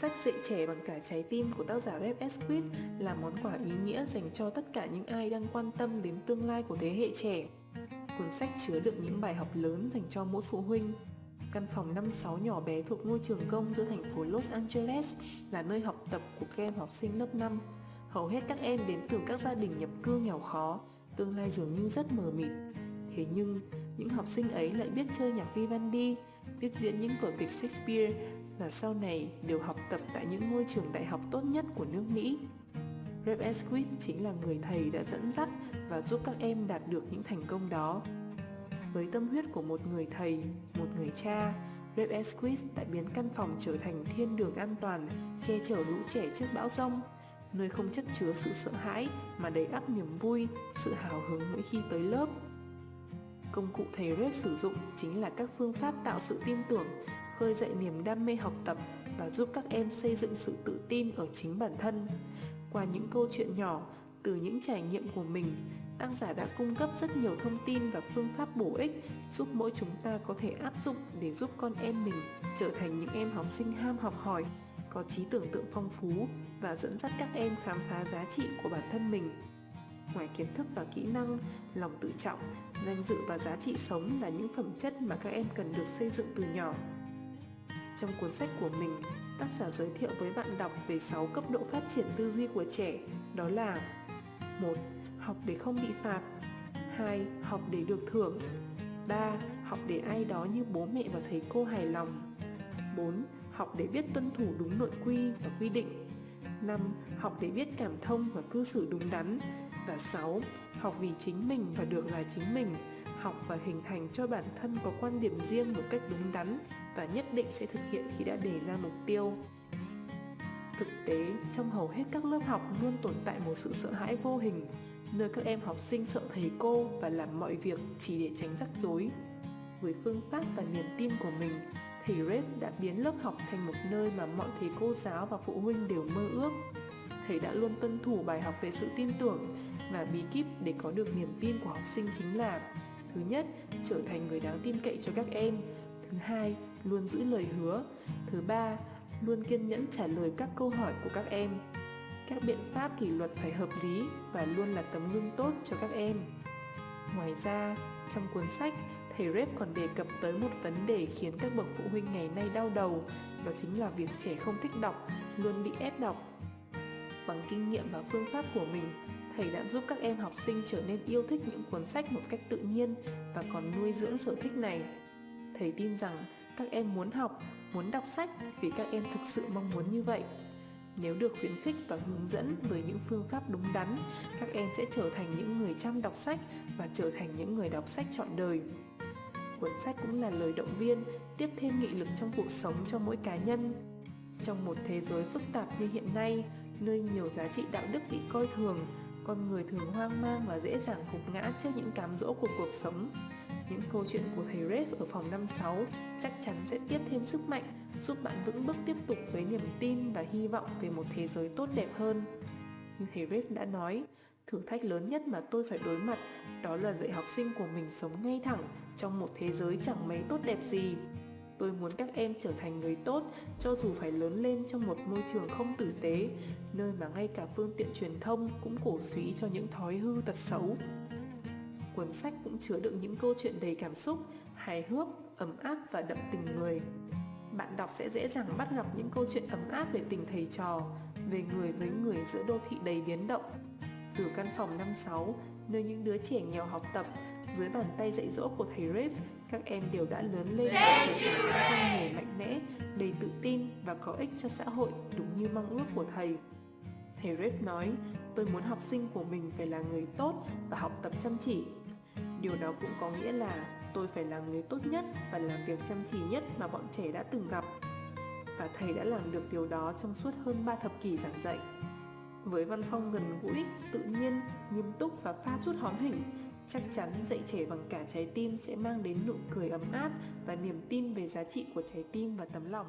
sách dạy trẻ bằng cả trái tim của tác giả Rev Esquith là món quà ý nghĩa dành cho tất cả những ai đang quan tâm đến tương lai của thế hệ trẻ. Cuốn sách chứa đựng những bài học lớn dành cho mỗi phụ huynh. Căn phòng 5-6 nhỏ bé thuộc ngôi trường công giữa thành phố Los Angeles là nơi học tập của các em học sinh lớp 5. Hầu hết các em đến từ các gia đình nhập cư nghèo khó, tương lai dường như rất mờ mịt. Thế nhưng, những học sinh ấy lại biết chơi nhạc Vivaldi, biết diễn những vở kịch Shakespeare và sau này đều học tập tại những ngôi trường đại học tốt nhất của nước Mỹ. Rep Esquith chính là người thầy đã dẫn dắt và giúp các em đạt được những thành công đó. Với tâm huyết của một người thầy, một người cha, Rep Esquith đã biến căn phòng trở thành thiên đường an toàn, che chở lũ trẻ trước bão rông, nơi không chất chứa sự sợ hãi mà đầy ắp niềm vui, sự hào hứng mỗi khi tới lớp. Công cụ thầy Rep sử dụng chính là các phương pháp tạo sự tin tưởng, khơi dậy niềm đam mê học tập và giúp các em xây dựng sự tự tin ở chính bản thân. Qua những câu chuyện nhỏ, từ những trải nghiệm của mình, tác giả đã cung cấp rất nhiều thông tin và phương pháp bổ ích giúp mỗi chúng ta có thể áp dụng để giúp con em mình trở thành những em học sinh ham học hỏi, có trí tưởng tượng phong phú và dẫn dắt các em khám phá giá trị của bản thân mình. Ngoài kiến thức và kỹ năng, lòng tự trọng, danh dự và giá trị sống là những phẩm chất mà các em cần được xây dựng từ nhỏ. Trong cuốn sách của mình, tác giả giới thiệu với bạn đọc về 6 cấp độ phát triển tư duy của trẻ, đó là 1. Học để không bị phạt 2. Học để được thưởng 3. Học để ai đó như bố mẹ và thầy cô hài lòng 4. Học để biết tuân thủ đúng nội quy và quy định 5. Học để biết cảm thông và cư xử đúng đắn và 6. Học vì chính mình và được là chính mình học và hình thành cho bản thân có quan điểm riêng một cách đúng đắn và nhất định sẽ thực hiện khi đã đề ra mục tiêu. Thực tế, trong hầu hết các lớp học luôn tồn tại một sự sợ hãi vô hình, nơi các em học sinh sợ thầy cô và làm mọi việc chỉ để tránh rắc rối. Với phương pháp và niềm tin của mình, thầy Rev đã biến lớp học thành một nơi mà mọi thầy cô giáo và phụ huynh đều mơ ước. Thầy đã luôn tuân thủ bài học về sự tin tưởng và bí kíp để có được niềm tin của học sinh chính là, thứ nhất, trở thành người đáng tin cậy cho các em thứ hai, luôn giữ lời hứa. Thứ ba, luôn kiên nhẫn trả lời các câu hỏi của các em. Các biện pháp kỷ luật phải hợp lý và luôn là tấm gương tốt cho các em. Ngoài ra, trong cuốn sách, thầy Rep còn đề cập tới một vấn đề khiến các bậc phụ huynh ngày nay đau đầu, đó chính là việc trẻ không thích đọc, luôn bị ép đọc. Bằng kinh nghiệm và phương pháp của mình, thầy đã giúp các em học sinh trở nên yêu thích những cuốn sách một cách tự nhiên và còn nuôi dưỡng sở thích này thầy tin rằng các em muốn học, muốn đọc sách vì các em thực sự mong muốn như vậy. Nếu được khuyến khích và hướng dẫn với những phương pháp đúng đắn, các em sẽ trở thành những người chăm đọc sách và trở thành những người đọc sách trọn đời. Cuốn sách cũng là lời động viên, tiếp thêm nghị lực trong cuộc sống cho mỗi cá nhân. Trong một thế giới phức tạp như hiện nay, nơi nhiều giá trị đạo đức bị coi thường, con người thường hoang mang và dễ dàng gục ngã trước những cám dỗ của cuộc sống những câu chuyện của thầy Rev ở phòng 56 chắc chắn sẽ tiếp thêm sức mạnh giúp bạn vững bước tiếp tục với niềm tin và hy vọng về một thế giới tốt đẹp hơn. Như thầy Rev đã nói, thử thách lớn nhất mà tôi phải đối mặt đó là dạy học sinh của mình sống ngay thẳng trong một thế giới chẳng mấy tốt đẹp gì. Tôi muốn các em trở thành người tốt cho dù phải lớn lên trong một môi trường không tử tế, nơi mà ngay cả phương tiện truyền thông cũng cổ suý cho những thói hư tật xấu. Cuốn sách cũng chứa đựng những câu chuyện đầy cảm xúc, hài hước, ấm áp và đậm tình người. Bạn đọc sẽ dễ dàng bắt gặp những câu chuyện ấm áp về tình thầy trò, về người với người giữa đô thị đầy biến động. Từ căn phòng 56, nơi những đứa trẻ nghèo học tập, dưới bàn tay dạy dỗ của thầy Rev, các em đều đã lớn lên và trở thành những con người mạnh mẽ, đầy tự tin và có ích cho xã hội đúng như mong ước của thầy. Thầy Rev nói, tôi muốn học sinh của mình phải là người tốt và học tập chăm chỉ. Điều đó cũng có nghĩa là tôi phải là người tốt nhất và làm việc chăm chỉ nhất mà bọn trẻ đã từng gặp. Và thầy đã làm được điều đó trong suốt hơn 3 thập kỷ giảng dạy. Với văn phong gần gũi, tự nhiên, nghiêm túc và pha chút hóm hình, chắc chắn dạy trẻ bằng cả trái tim sẽ mang đến nụ cười ấm áp và niềm tin về giá trị của trái tim và tấm lòng.